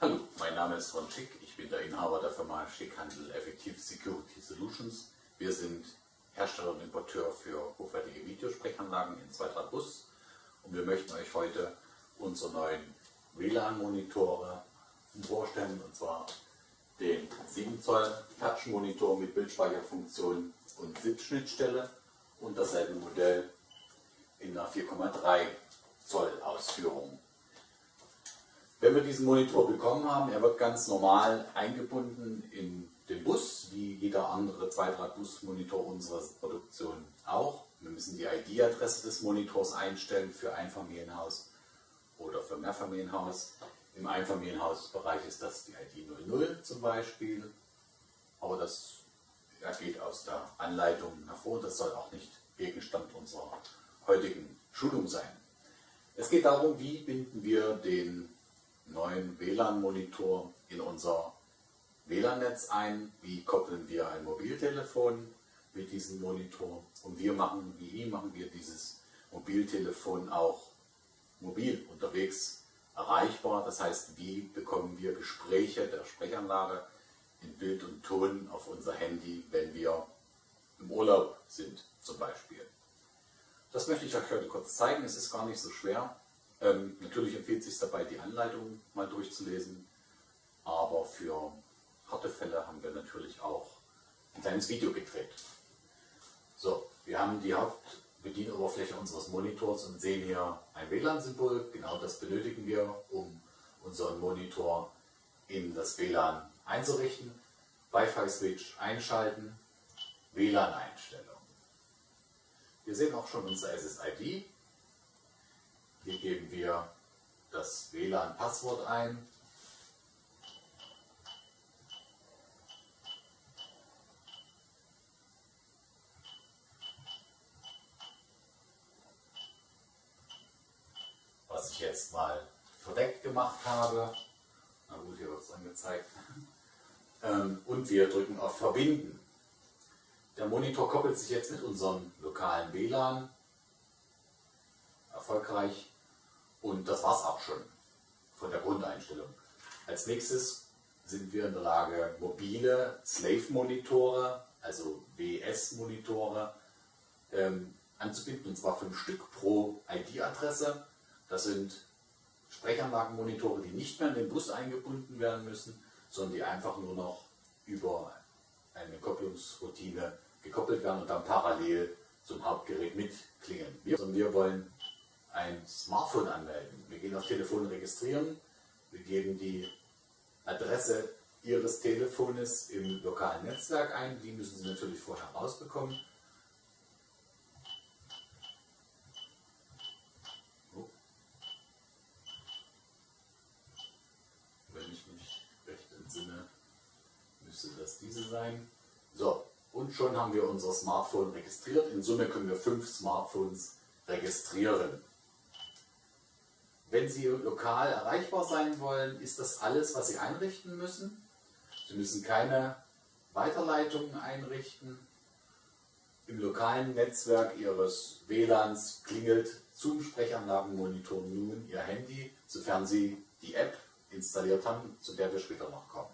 Hallo, mein Name ist Ron Schick, ich bin der Inhaber der Firma Schickhandel Effective Security Solutions. Wir sind Hersteller und Importeur für hochwertige Videosprechanlagen in Zweitrad-Bus und wir möchten euch heute unsere neuen WLAN-Monitore vorstellen und zwar den 7 Zoll Touch-Monitor mit Bildspeicherfunktion und SIP-Schnittstelle und dasselbe Modell in einer 4,3 Zoll Ausführung. Wenn wir diesen Monitor bekommen haben, er wird ganz normal eingebunden in den Bus, wie jeder andere Zweidraht-Bus-Monitor unserer Produktion auch. Wir müssen die ID-Adresse des Monitors einstellen für Einfamilienhaus oder für Mehrfamilienhaus. Im Einfamilienhausbereich ist das die ID 00 zum Beispiel, aber das geht aus der Anleitung hervor. Das soll auch nicht Gegenstand unserer heutigen Schulung sein. Es geht darum, wie binden wir den neuen WLAN-Monitor in unser WLAN-Netz ein, wie koppeln wir ein Mobiltelefon mit diesem Monitor und wir machen, wie machen wir dieses Mobiltelefon auch mobil unterwegs erreichbar. Das heißt, wie bekommen wir Gespräche der Sprechanlage in Bild und Ton auf unser Handy, wenn wir im Urlaub sind zum Beispiel. Das möchte ich euch heute kurz zeigen. Es ist gar nicht so schwer. Ähm, natürlich empfiehlt es sich dabei, die Anleitung mal durchzulesen, aber für harte Fälle haben wir natürlich auch ein kleines Video gedreht. So, wir haben die Hauptbedienoberfläche unseres Monitors und sehen hier ein WLAN-Symbol. Genau das benötigen wir, um unseren Monitor in das WLAN einzurichten. Wi-Fi-Switch einschalten, WLAN-Einstellung. Wir sehen auch schon unser SSID. Hier geben wir das WLAN-Passwort ein. Was ich jetzt mal verdeckt gemacht habe. Na gut, hier wird es angezeigt. Ähm, und wir drücken auf Verbinden. Der Monitor koppelt sich jetzt mit unserem lokalen WLAN erfolgreich und das war es auch schon von der Grundeinstellung. Als nächstes sind wir in der Lage, mobile Slave-Monitore, also WS-Monitore, ähm, anzubinden, und zwar fünf Stück pro ID-Adresse. Das sind Sprechanlagenmonitore, die nicht mehr in den Bus eingebunden werden müssen, sondern die einfach nur noch über eine Kopplungsroutine gekoppelt werden und dann parallel zum Hauptgerät mitklingen. Wir, wir wollen ein Smartphone anmelden. Wir gehen auf Telefon registrieren, wir geben die Adresse Ihres Telefones im lokalen Netzwerk ein, die müssen Sie natürlich vorher rausbekommen. Oh. Wenn ich mich recht entsinne, müsste das diese sein. So, und schon haben wir unser Smartphone registriert. In Summe können wir fünf Smartphones registrieren. Wenn Sie lokal erreichbar sein wollen, ist das alles, was Sie einrichten müssen. Sie müssen keine Weiterleitungen einrichten. Im lokalen Netzwerk Ihres WLANs klingelt zum Sprechanlagenmonitor nun Ihr Handy, sofern Sie die App installiert haben, zu der wir später noch kommen.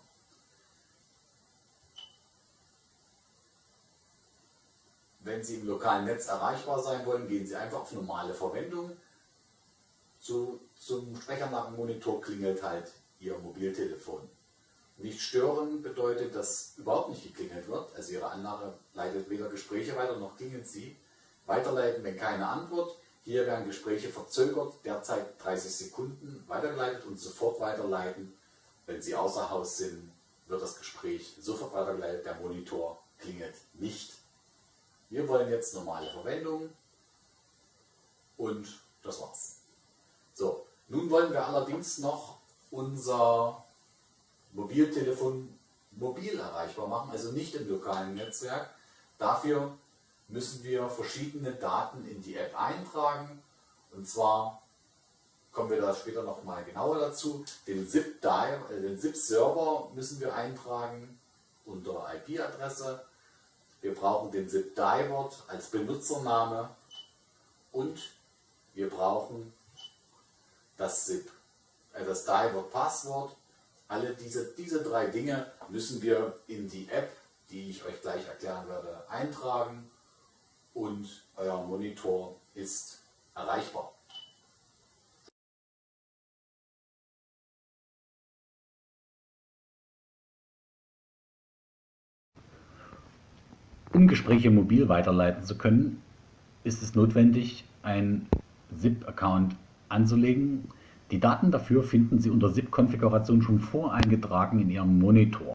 Wenn Sie im lokalen Netz erreichbar sein wollen, gehen Sie einfach auf normale Verwendung. Zu, zum Sprechanlagenmonitor klingelt halt Ihr Mobiltelefon. Nicht stören bedeutet, dass überhaupt nicht geklingelt wird. Also Ihre Anlage leitet weder Gespräche weiter noch klingelt sie. Weiterleiten, wenn keine Antwort. Hier werden Gespräche verzögert, derzeit 30 Sekunden weitergeleitet und sofort weiterleiten. Wenn Sie außer Haus sind, wird das Gespräch sofort weitergeleitet. Der Monitor klingelt nicht. Wir wollen jetzt normale Verwendung und das war's. So, nun wollen wir allerdings noch unser Mobiltelefon mobil erreichbar machen, also nicht im lokalen Netzwerk. Dafür müssen wir verschiedene Daten in die App eintragen und zwar kommen wir da später noch mal genauer dazu. Den ZIP-Server äh, müssen wir eintragen unter IP-Adresse wir brauchen den zip-Divert als Benutzername und wir brauchen das ZIP, äh, das Divert Passwort Alle diese, diese drei Dinge müssen wir in die App, die ich euch gleich erklären werde, eintragen und euer Monitor ist erreichbar. Um Gespräche mobil weiterleiten zu können, ist es notwendig, ein SIP-Account anzulegen. Die Daten dafür finden Sie unter SIP-Konfiguration schon voreingetragen in Ihrem Monitor.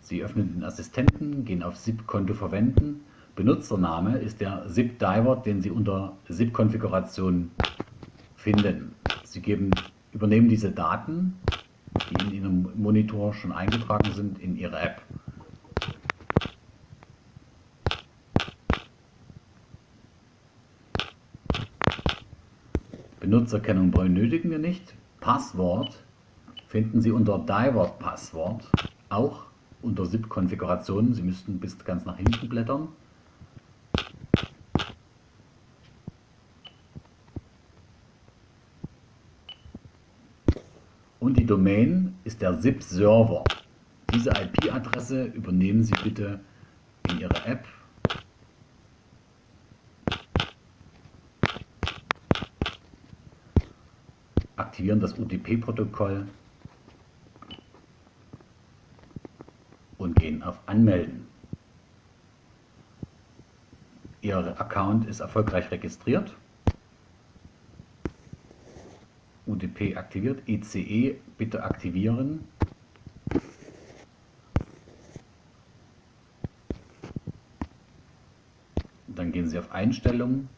Sie öffnen den Assistenten, gehen auf SIP-Konto verwenden. Benutzername ist der SIP-Diver, den Sie unter SIP-Konfiguration finden. Sie geben übernehmen diese Daten, die in Ihrem Monitor schon eingetragen sind, in Ihre App. Benutzerkennung benötigen wir nicht. Passwort finden Sie unter Divert Passwort, auch unter SIP-Konfigurationen. Sie müssten bis ganz nach hinten blättern. Und die Domain ist der SIP-Server. Diese IP-Adresse übernehmen Sie bitte in Ihre App. Aktivieren das UTP-Protokoll und gehen auf Anmelden. Ihr Account ist erfolgreich registriert. UDP aktiviert. ICE bitte aktivieren. Dann gehen Sie auf Einstellungen,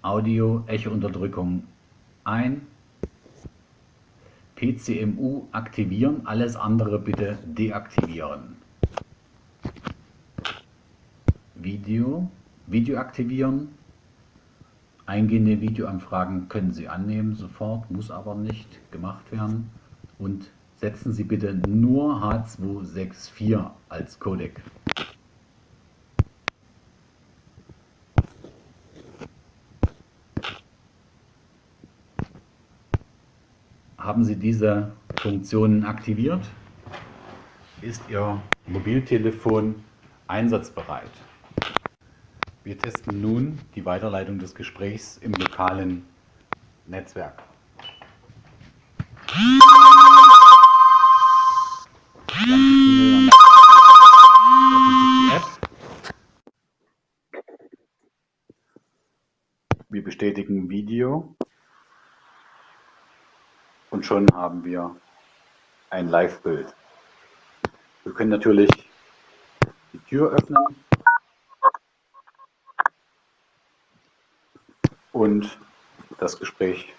Audio, Echo-Unterdrückung ein, PCMU aktivieren, alles andere bitte deaktivieren. Video, Video aktivieren, Eingehende Videoanfragen können Sie annehmen sofort, muss aber nicht gemacht werden. Und setzen Sie bitte nur H264 als Codec. Haben Sie diese Funktionen aktiviert, ist Ihr Mobiltelefon einsatzbereit. Wir testen nun die Weiterleitung des Gesprächs im lokalen Netzwerk. Wir bestätigen Video und schon haben wir ein Live-Bild. Wir können natürlich die Tür öffnen und das Gespräch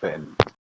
beenden.